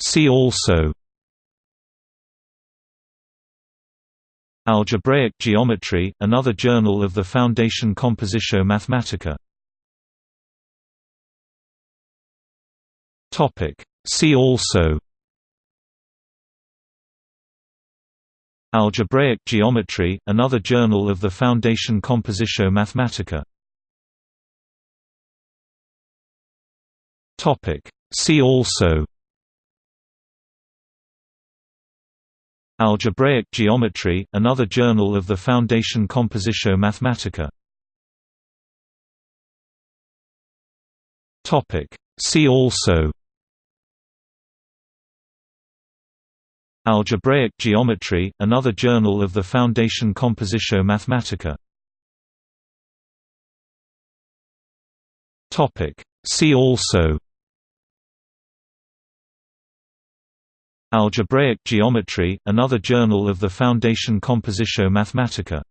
See also Algebraic Geometry, another journal of the Foundation Compositio Mathematica Topic. See also Algebraic Geometry, another journal of the Foundation Compositio Mathematica Topic. See also Algebraic Geometry, another journal of the Foundation Compositio Mathematica. See also Algebraic Geometry, another journal of the Foundation Compositio Mathematica. See also Algebraic Geometry, another journal of the Foundation Compositio Mathematica